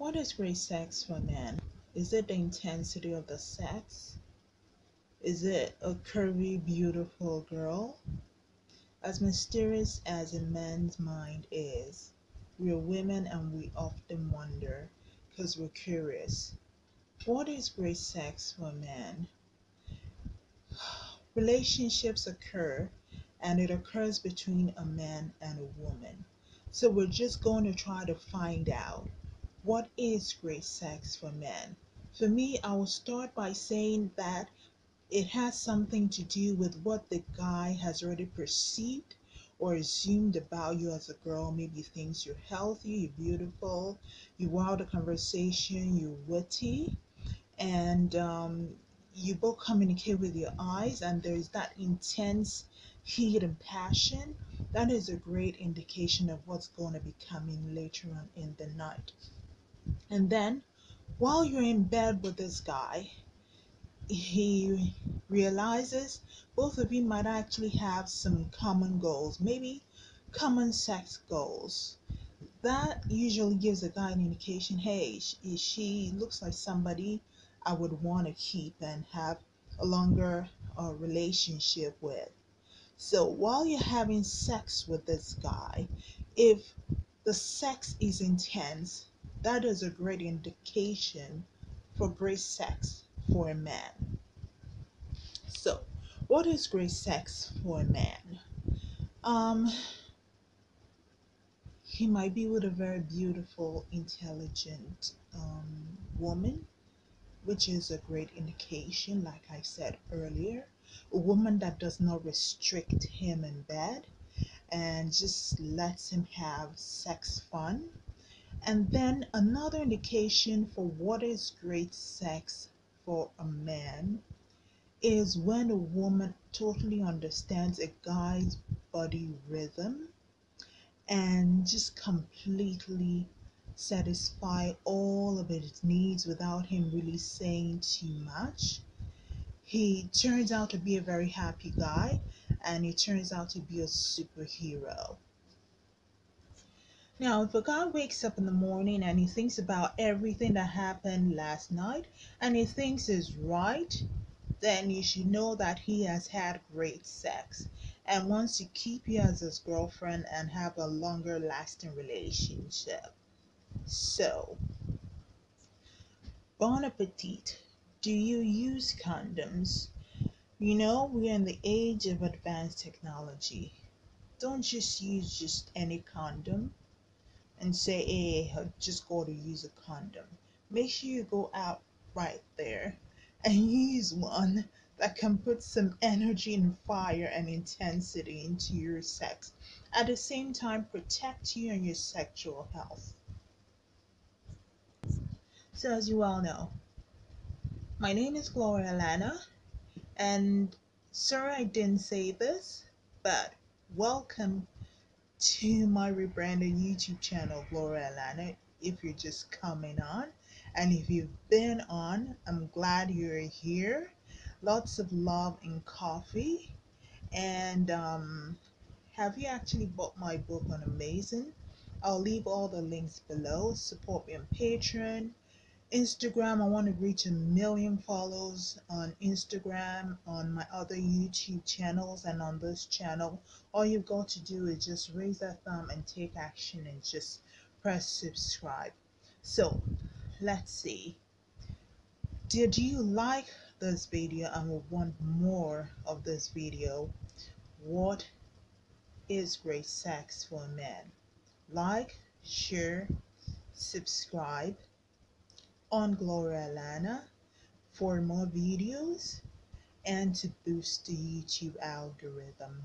What is great sex for a man? Is it the intensity of the sex? Is it a curvy, beautiful girl? As mysterious as a man's mind is, we're women and we often wonder because we're curious. What is great sex for a man? Relationships occur and it occurs between a man and a woman. So we're just going to try to find out what is great sex for men. For me, I will start by saying that it has something to do with what the guy has already perceived or assumed about you as a girl. Maybe thinks you're healthy, you're beautiful, you wow the conversation, you're witty, and um, you both communicate with your eyes, and there's that intense heat and passion. That is a great indication of what's going to be coming later on in the night. And then, while you're in bed with this guy, he realizes both of you might actually have some common goals, maybe common sex goals. That usually gives a guy an indication hey, she, she looks like somebody I would want to keep and have a longer uh, relationship with. So while you're having sex with this guy, if the sex is intense, that is a great indication for great sex for a man. So, what is great sex for a man? Um, he might be with a very beautiful, intelligent um, woman, which is a great indication, like I said earlier. A woman that does not restrict him in bed and just lets him have sex fun. And then another indication for what is great sex for a man is when a woman totally understands a guy's body rhythm and just completely satisfy all of his needs without him really saying too much. He turns out to be a very happy guy and he turns out to be a superhero. Now, if a guy wakes up in the morning and he thinks about everything that happened last night and he thinks is right, then you should know that he has had great sex and wants to keep you as his girlfriend and have a longer lasting relationship. So, bon appetit. Do you use condoms? You know, we're in the age of advanced technology. Don't just use just any condom and say, hey, just go to use a condom. Make sure you go out right there and use one that can put some energy and fire and intensity into your sex. At the same time, protect you and your sexual health. So, as you all know, my name is Gloria Lana, and sorry I didn't say this, but welcome to my rebranded YouTube channel, Gloria Lana. If you're just coming on, and if you've been on, I'm glad you're here. Lots of love and coffee. And um, have you actually bought my book on Amazon? I'll leave all the links below. Support me on Patreon. Instagram, I want to reach a million follows on Instagram, on my other YouTube channels, and on this channel. All you've got to do is just raise that thumb and take action and just press subscribe. So, let's see. Did you like this video and will want more of this video? What is great sex for men? Like, share, subscribe on Gloria Lana for more videos and to boost the YouTube algorithm.